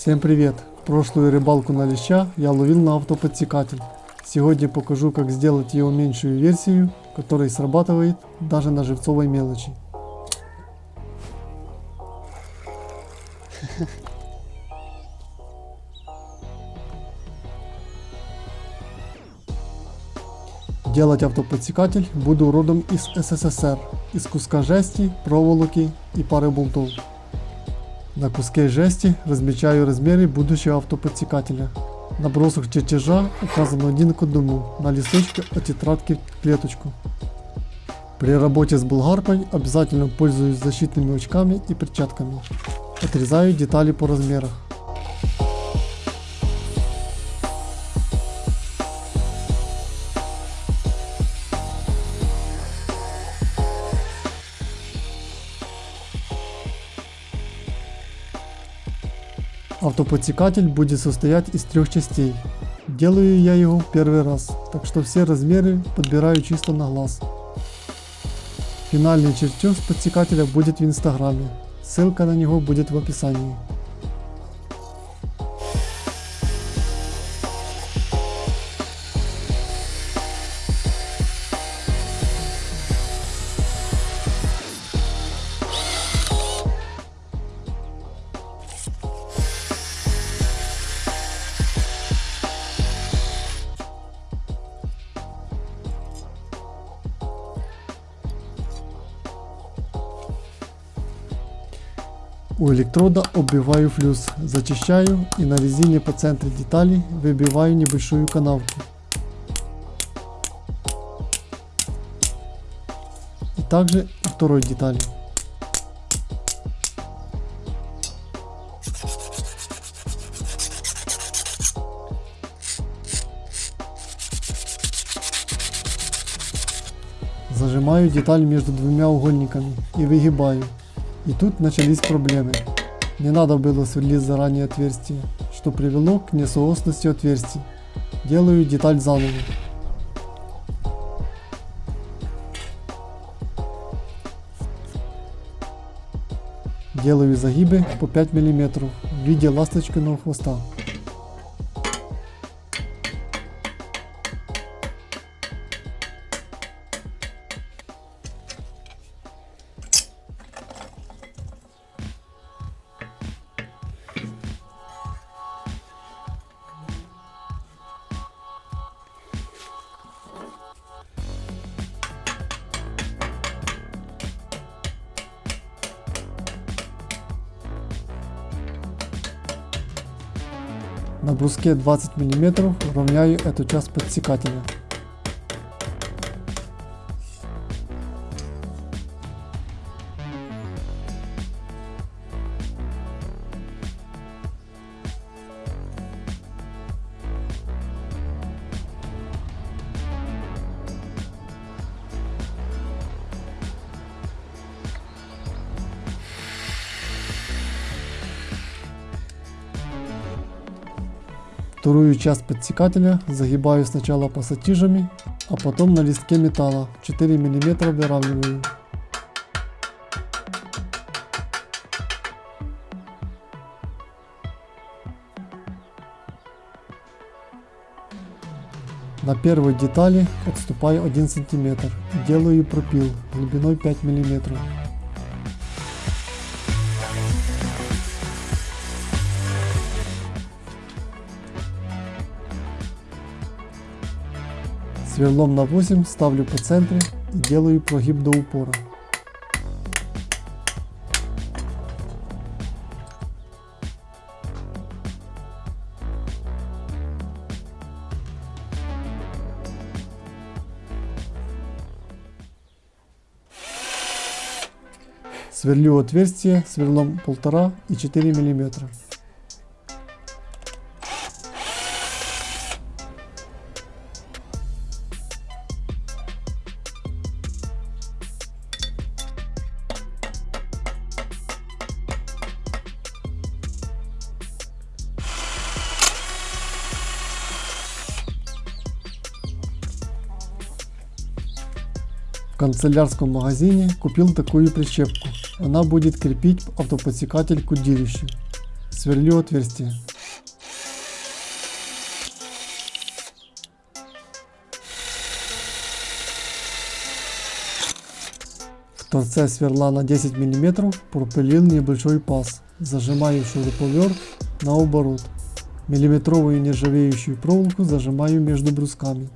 Всем привет! Прошлую рыбалку на леща я ловил на автоподсекатель. Сегодня покажу как сделать его меньшую версию, которая срабатывает даже на живцовой мелочи. Делать автоподсекатель буду родом из СССР, из куска жести, проволоки и пары болтов. На куске жести размечаю размеры будущего автоподсекателя. На бросах чертежа указан один к одному, на листочке от тетрадки в клеточку. При работе с болгаркой обязательно пользуюсь защитными очками и перчатками. Отрезаю детали по размерах. Автоподсекатель будет состоять из трех частей. Делаю я его первый раз, так что все размеры подбираю чисто на глаз. Финальный чертеж подсекателя будет в инстаграме, ссылка на него будет в описании. У электрода оббиваю флюс, зачищаю и на резине по центру детали выбиваю небольшую канавку. И также второй детали. Зажимаю деталь между двумя угольниками и выгибаю. И тут начались проблемы. Не надо было сверлить заранее отверстие, что привело к несоосности отверстий. Делаю деталь заново. Делаю загибы по 5 мм в виде ласточкиного хвоста. На бруске 20 мм равняю эту часть подсекателя. Вторую часть подсекателя загибаю сначала пассатижами, а потом на листке металла 4 мм выравниваю. На первой детали отступаю 1 см делаю пропил глубиной 5 мм. Сверлом на 8 ставлю по центру и делаю прогиб до упора. Сверлю отверстие сверлом 1,5 и 4 мм. В канцелярском магазине купил такую прищепку. Она будет крепить автоподсекатель к удилищу. сверлю отверстие. В торце сверла на 10 мм пропилил небольшой паз. Зажимаю шуруповерт наоборот. Миллиметровую нержавеющую проволоку зажимаю между брусками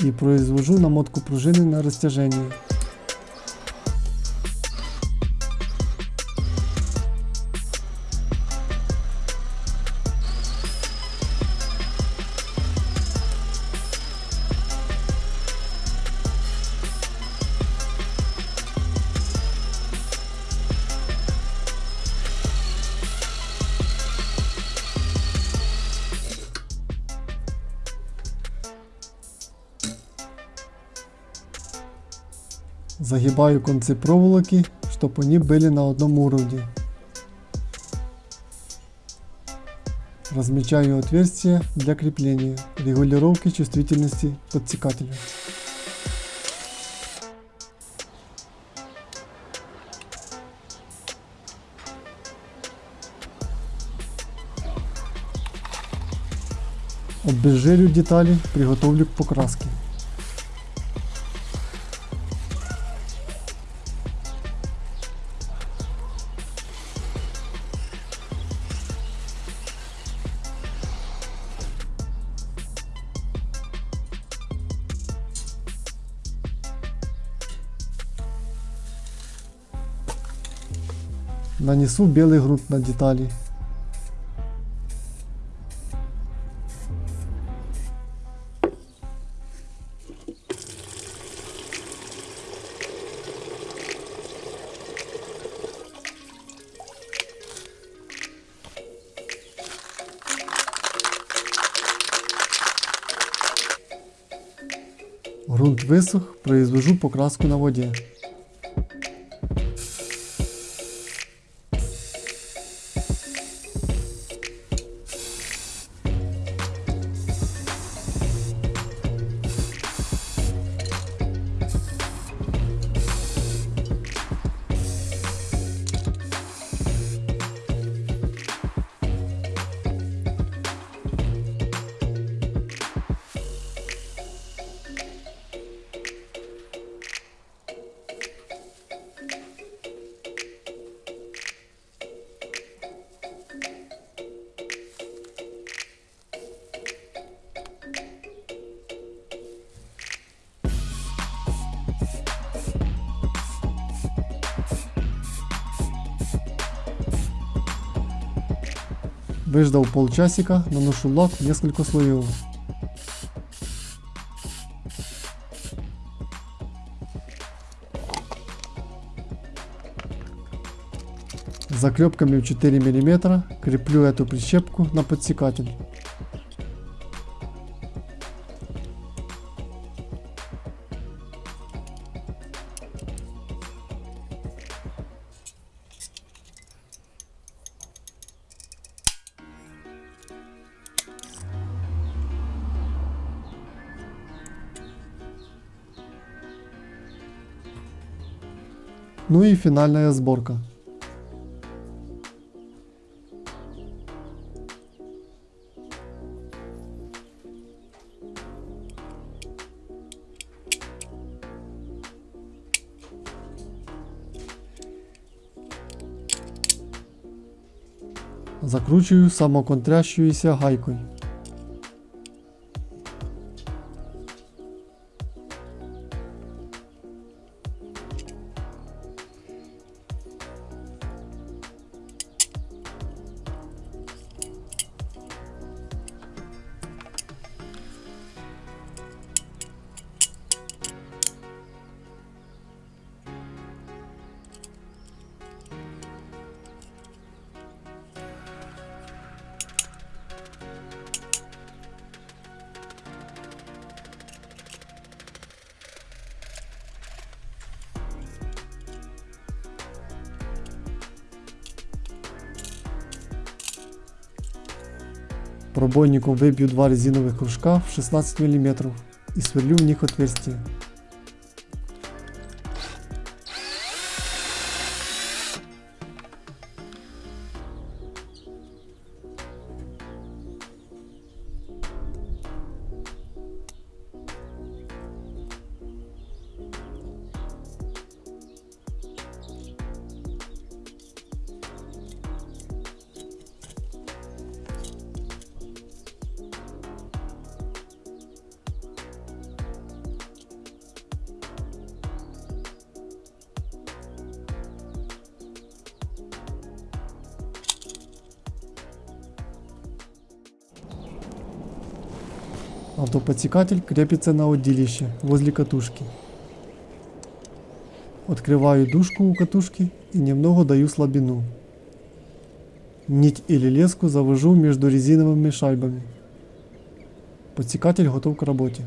и произвожу намотку пружины на растяжение. Загибаю концы проволоки, чтобы они были на одном уровне. Размечаю отверстия для крепления, регулировки чувствительности подсекателя. Обезжирю детали, приготовлю к покраске. Нанесу белый грунт на детали. Грунт высох, произвожу покраску на воде. Выждал полчасика, наношу лак несколько слоев. Заклепками в 4 мм креплю эту прищепку на подсекатель. Ну и финальная сборка. Закручиваю самоконтрящуюся гайкой. Пробойником выбью два резиновых кружка в 16 мм и сверлю в них отверстие. Автоподсекатель крепится на удилище возле катушки. Открываю дужку у катушки и немного даю слабину. Нить или леску завожу между резиновыми шайбами. Подсекатель готов к работе.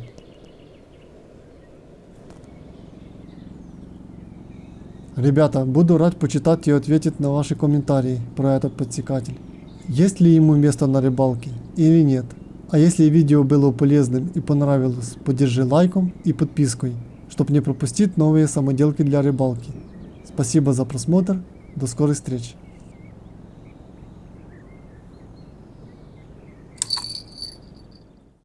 Ребята, буду рад почитать и ответить на ваши комментарии про этот подсекатель. Есть ли ему место на рыбалке или нет? А если видео было полезным и понравилось, поддержи лайком и подпиской, чтобы не пропустить новые самоделки для рыбалки. Спасибо за просмотр, до скорых встреч!